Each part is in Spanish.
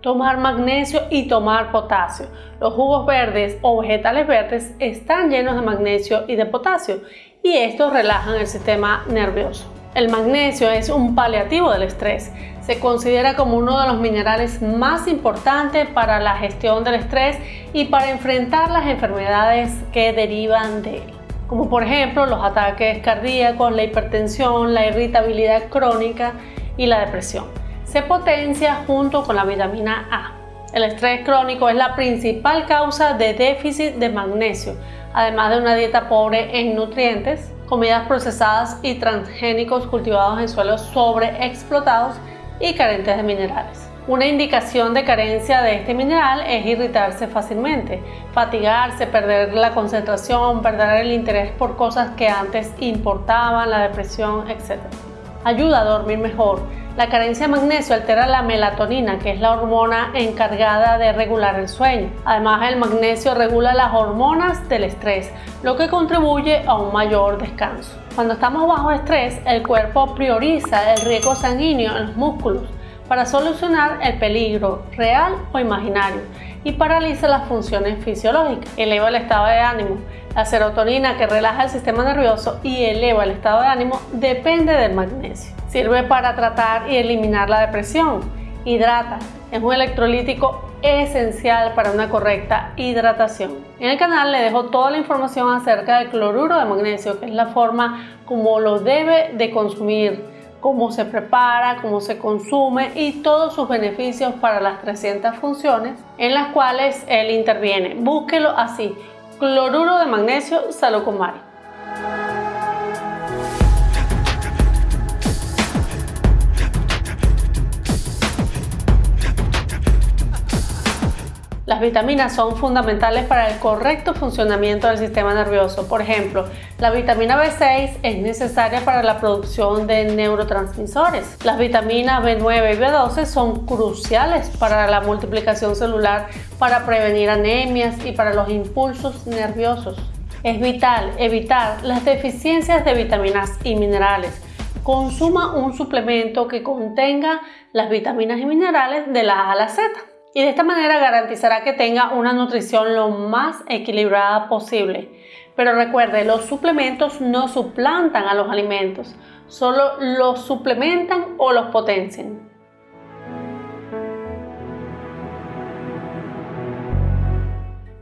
tomar magnesio y tomar potasio. Los jugos verdes o vegetales verdes están llenos de magnesio y de potasio y estos relajan el sistema nervioso. El magnesio es un paliativo del estrés. Se considera como uno de los minerales más importantes para la gestión del estrés y para enfrentar las enfermedades que derivan de él, como por ejemplo los ataques cardíacos, la hipertensión, la irritabilidad crónica y la depresión. Se potencia junto con la vitamina A. El estrés crónico es la principal causa de déficit de magnesio, además de una dieta pobre en nutrientes, comidas procesadas y transgénicos cultivados en suelos sobreexplotados y carentes de minerales. Una indicación de carencia de este mineral es irritarse fácilmente, fatigarse, perder la concentración, perder el interés por cosas que antes importaban, la depresión, etc. Ayuda a dormir mejor, la carencia de magnesio altera la melatonina, que es la hormona encargada de regular el sueño. Además, el magnesio regula las hormonas del estrés, lo que contribuye a un mayor descanso. Cuando estamos bajo estrés, el cuerpo prioriza el riesgo sanguíneo en los músculos para solucionar el peligro real o imaginario y paraliza las funciones fisiológicas, eleva el estado de ánimo. La serotonina que relaja el sistema nervioso y eleva el estado de ánimo depende del magnesio. Sirve para tratar y eliminar la depresión. Hidrata. Es un electrolítico esencial para una correcta hidratación. En el canal le dejo toda la información acerca del cloruro de magnesio, que es la forma como lo debe de consumir cómo se prepara, cómo se consume y todos sus beneficios para las 300 funciones en las cuales él interviene. Búsquelo así, cloruro de magnesio Salocomari. Las vitaminas son fundamentales para el correcto funcionamiento del sistema nervioso. Por ejemplo, la vitamina B6 es necesaria para la producción de neurotransmisores. Las vitaminas B9 y B12 son cruciales para la multiplicación celular, para prevenir anemias y para los impulsos nerviosos. Es vital evitar las deficiencias de vitaminas y minerales. Consuma un suplemento que contenga las vitaminas y minerales de la A a la Z y de esta manera garantizará que tenga una nutrición lo más equilibrada posible. Pero recuerde, los suplementos no suplantan a los alimentos, solo los suplementan o los potencian.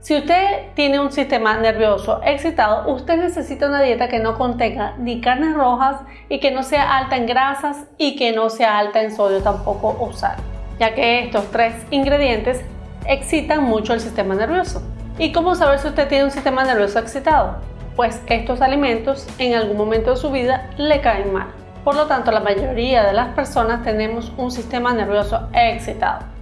Si usted tiene un sistema nervioso excitado, usted necesita una dieta que no contenga ni carnes rojas y que no sea alta en grasas y que no sea alta en sodio tampoco o sal ya que estos tres ingredientes excitan mucho el sistema nervioso. ¿Y cómo saber si usted tiene un sistema nervioso excitado? Pues estos alimentos en algún momento de su vida le caen mal. Por lo tanto, la mayoría de las personas tenemos un sistema nervioso excitado.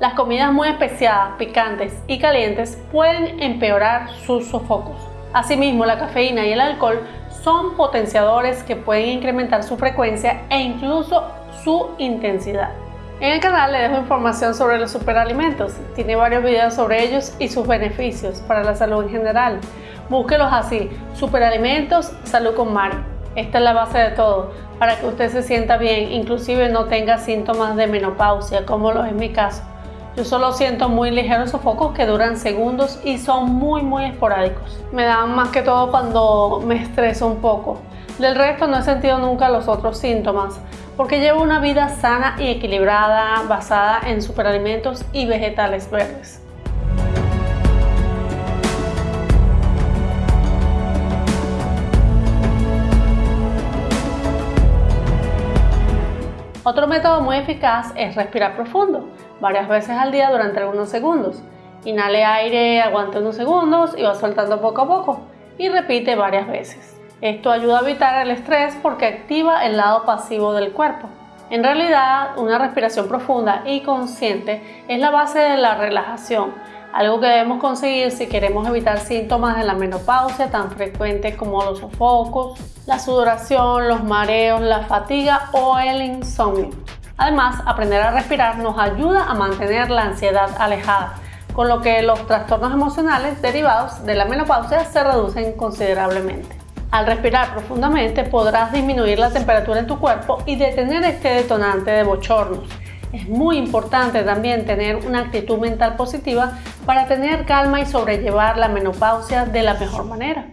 Las comidas muy especiadas, picantes y calientes pueden empeorar sus sofocos. Asimismo, la cafeína y el alcohol son potenciadores que pueden incrementar su frecuencia e incluso su intensidad. En el canal le dejo información sobre los superalimentos. Tiene varios videos sobre ellos y sus beneficios para la salud en general. Búsquelos así, superalimentos, salud con Mari. Esta es la base de todo, para que usted se sienta bien, inclusive no tenga síntomas de menopausia, como lo es mi caso. Yo solo siento muy ligeros sofocos que duran segundos y son muy muy esporádicos. Me dan más que todo cuando me estreso un poco. Del resto no he sentido nunca los otros síntomas porque llevo una vida sana y equilibrada basada en superalimentos y vegetales verdes. Otro método muy eficaz es respirar profundo, varias veces al día durante algunos segundos. Inhale aire, aguante unos segundos y va soltando poco a poco y repite varias veces. Esto ayuda a evitar el estrés porque activa el lado pasivo del cuerpo. En realidad, una respiración profunda y consciente es la base de la relajación, algo que debemos conseguir si queremos evitar síntomas de la menopausia tan frecuentes como los sofocos, la sudoración, los mareos, la fatiga o el insomnio. Además, aprender a respirar nos ayuda a mantener la ansiedad alejada, con lo que los trastornos emocionales derivados de la menopausia se reducen considerablemente. Al respirar profundamente podrás disminuir la temperatura en tu cuerpo y detener este detonante de bochornos. Es muy importante también tener una actitud mental positiva para tener calma y sobrellevar la menopausia de la mejor manera.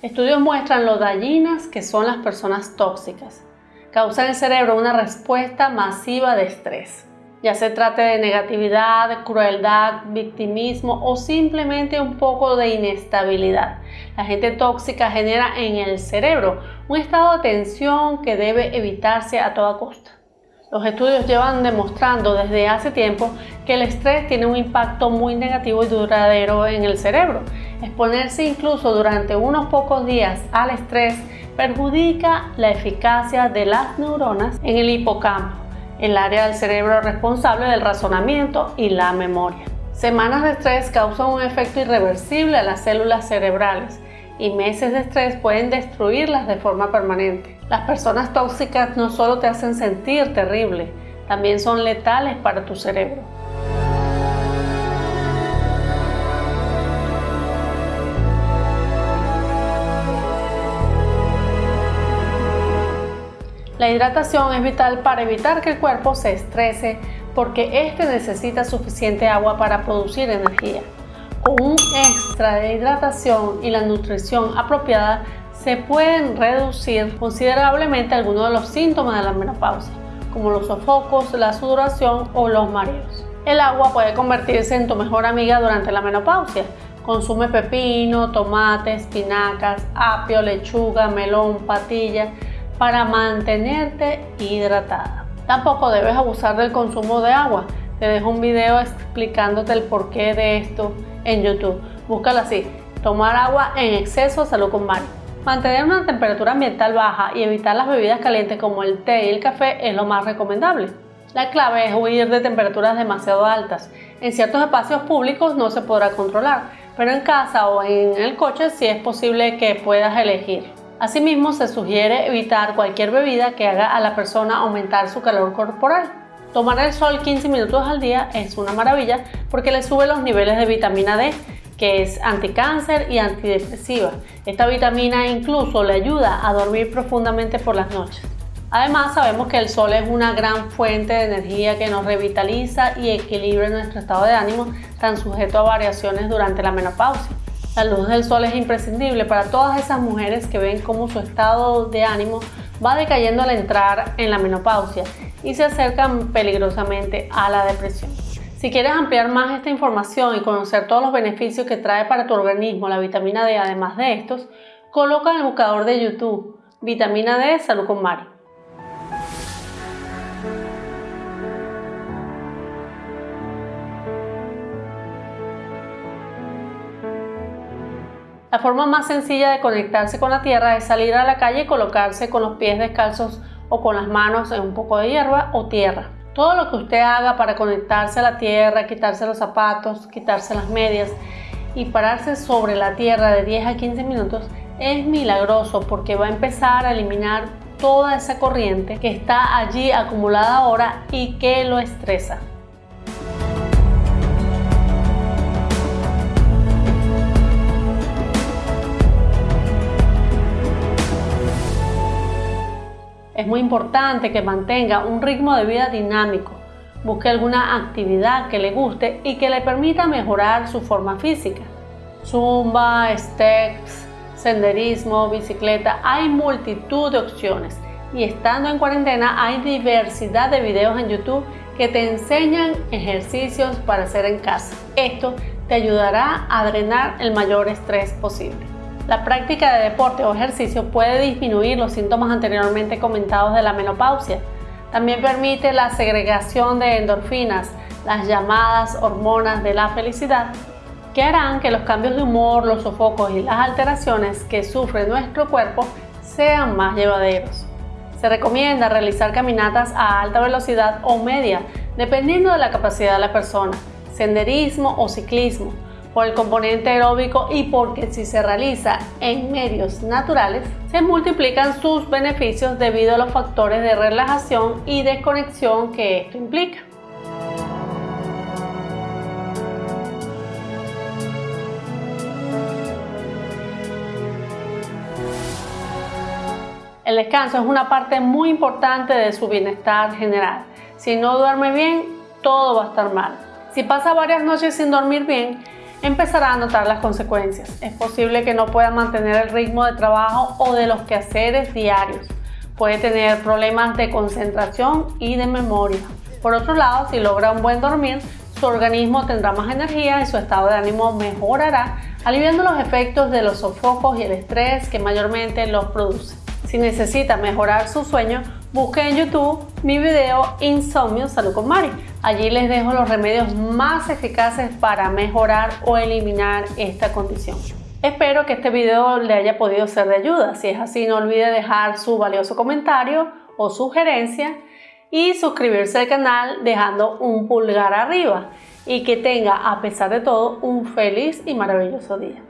Estudios muestran lo dañinas que son las personas tóxicas causa en el cerebro una respuesta masiva de estrés. Ya se trate de negatividad, crueldad, victimismo o simplemente un poco de inestabilidad. La gente tóxica genera en el cerebro un estado de tensión que debe evitarse a toda costa. Los estudios llevan demostrando desde hace tiempo que el estrés tiene un impacto muy negativo y duradero en el cerebro. Exponerse incluso durante unos pocos días al estrés perjudica la eficacia de las neuronas en el hipocampo, el área del cerebro responsable del razonamiento y la memoria. Semanas de estrés causan un efecto irreversible a las células cerebrales y meses de estrés pueden destruirlas de forma permanente. Las personas tóxicas no solo te hacen sentir terrible, también son letales para tu cerebro. La hidratación es vital para evitar que el cuerpo se estrese porque éste necesita suficiente agua para producir energía. Con un extra de hidratación y la nutrición apropiada se pueden reducir considerablemente algunos de los síntomas de la menopausia, como los sofocos, la sudoración o los mareos. El agua puede convertirse en tu mejor amiga durante la menopausia. Consume pepino, tomate, espinacas, apio, lechuga, melón, patilla para mantenerte hidratada. Tampoco debes abusar del consumo de agua. Te dejo un video explicándote el porqué de esto en YouTube. Búscalo así, tomar agua en exceso, salud con Mari. Mantener una temperatura ambiental baja y evitar las bebidas calientes como el té y el café es lo más recomendable. La clave es huir de temperaturas demasiado altas. En ciertos espacios públicos no se podrá controlar, pero en casa o en el coche sí es posible que puedas elegir. Asimismo, se sugiere evitar cualquier bebida que haga a la persona aumentar su calor corporal. Tomar el sol 15 minutos al día es una maravilla porque le sube los niveles de vitamina D, que es anticáncer y antidepresiva. Esta vitamina incluso le ayuda a dormir profundamente por las noches. Además, sabemos que el sol es una gran fuente de energía que nos revitaliza y equilibra nuestro estado de ánimo, tan sujeto a variaciones durante la menopausia. La luz del sol es imprescindible para todas esas mujeres que ven cómo su estado de ánimo va decayendo al entrar en la menopausia y se acercan peligrosamente a la depresión. Si quieres ampliar más esta información y conocer todos los beneficios que trae para tu organismo la vitamina D además de estos, coloca en el buscador de YouTube Vitamina D Salud con Mari. La forma más sencilla de conectarse con la tierra es salir a la calle y colocarse con los pies descalzos o con las manos en un poco de hierba o tierra. Todo lo que usted haga para conectarse a la tierra, quitarse los zapatos, quitarse las medias y pararse sobre la tierra de 10 a 15 minutos es milagroso porque va a empezar a eliminar toda esa corriente que está allí acumulada ahora y que lo estresa. Es muy importante que mantenga un ritmo de vida dinámico, busque alguna actividad que le guste y que le permita mejorar su forma física. Zumba, steps, senderismo, bicicleta, hay multitud de opciones y estando en cuarentena hay diversidad de videos en YouTube que te enseñan ejercicios para hacer en casa. Esto te ayudará a drenar el mayor estrés posible. La práctica de deporte o ejercicio puede disminuir los síntomas anteriormente comentados de la menopausia. También permite la segregación de endorfinas, las llamadas hormonas de la felicidad, que harán que los cambios de humor, los sofocos y las alteraciones que sufre nuestro cuerpo sean más llevaderos. Se recomienda realizar caminatas a alta velocidad o media, dependiendo de la capacidad de la persona, senderismo o ciclismo, por el componente aeróbico y porque si se realiza en medios naturales, se multiplican sus beneficios debido a los factores de relajación y desconexión que esto implica. El descanso es una parte muy importante de su bienestar general. Si no duerme bien, todo va a estar mal. Si pasa varias noches sin dormir bien, empezará a notar las consecuencias. Es posible que no pueda mantener el ritmo de trabajo o de los quehaceres diarios. Puede tener problemas de concentración y de memoria. Por otro lado, si logra un buen dormir, su organismo tendrá más energía y su estado de ánimo mejorará, aliviando los efectos de los sofocos y el estrés que mayormente los producen. Si necesita mejorar su sueño, busque en YouTube mi video Insomnio Salud con Mari. Allí les dejo los remedios más eficaces para mejorar o eliminar esta condición. Espero que este video le haya podido ser de ayuda. Si es así, no olvide dejar su valioso comentario o sugerencia y suscribirse al canal dejando un pulgar arriba y que tenga, a pesar de todo, un feliz y maravilloso día.